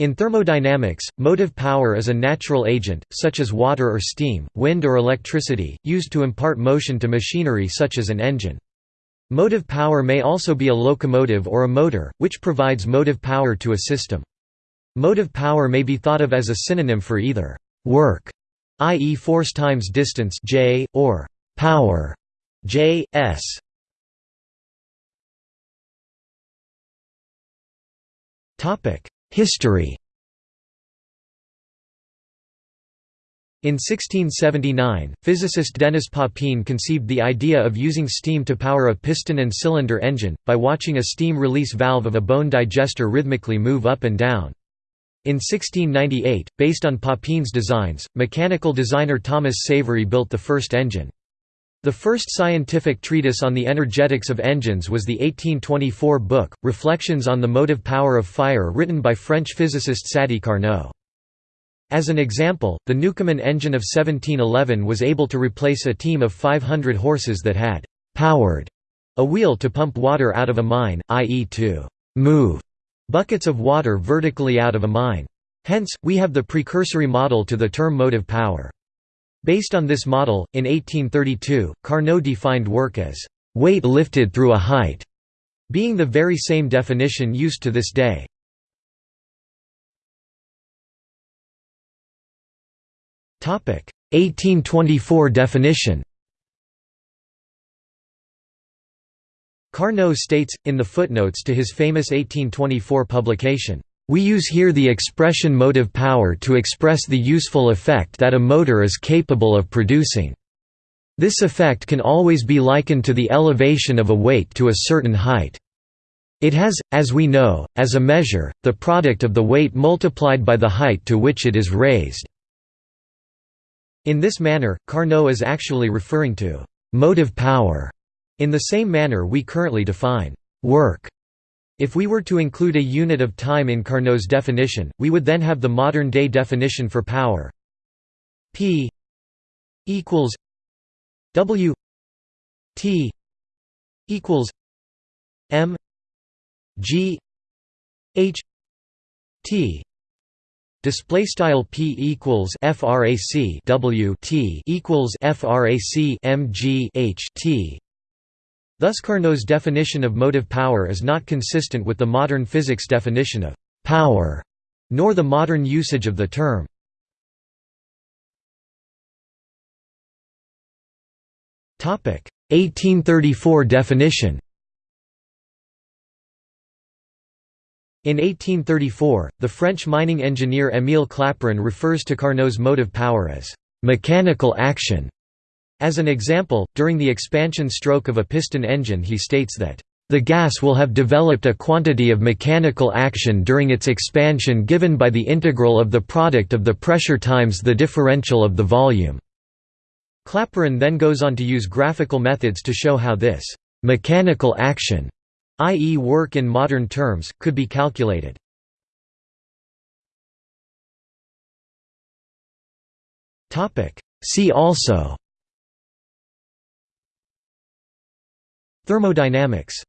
In thermodynamics, motive power is a natural agent, such as water or steam, wind or electricity, used to impart motion to machinery such as an engine. Motive power may also be a locomotive or a motor, which provides motive power to a system. Motive power may be thought of as a synonym for either «work», i.e. force times distance j, or «power» j, s. History In 1679, physicist Denis Papin conceived the idea of using steam to power a piston and cylinder engine, by watching a steam release valve of a bone digester rhythmically move up and down. In 1698, based on Papin's designs, mechanical designer Thomas Savery built the first engine. The first scientific treatise on the energetics of engines was the 1824 book, Reflections on the Motive Power of Fire written by French physicist Sadi Carnot. As an example, the Newcomen engine of 1711 was able to replace a team of 500 horses that had «powered» a wheel to pump water out of a mine, i.e. to «move» buckets of water vertically out of a mine. Hence, we have the precursory model to the term motive power. Based on this model, in 1832, Carnot defined work as «weight lifted through a height», being the very same definition used to this day. Topic 1824 definition Carnot states, in the footnotes to his famous 1824 publication, "...we use here the expression motive power to express the useful effect that a motor is capable of producing. This effect can always be likened to the elevation of a weight to a certain height. It has, as we know, as a measure, the product of the weight multiplied by the height to which it is raised." In this manner, Carnot is actually referring to «motive power» in the same manner we currently define «work». If we were to include a unit of time in Carnot's definition, we would then have the modern-day definition for power p equals w t equals m g h t Display style p equals frac w t equals frac mg h t. Thus Carnot's definition of motive power is not consistent with the modern physics definition of power, nor the modern usage of the term. Topic 1834 definition. In 1834, the French mining engineer Émile Clapeyron refers to Carnot's motive power as «mechanical action». As an example, during the expansion stroke of a piston engine he states that the gas will have developed a quantity of mechanical action during its expansion given by the integral of the product of the pressure times the differential of the volume." Clapeyron then goes on to use graphical methods to show how this «mechanical action» i.e. work in modern terms, could be calculated. See also Thermodynamics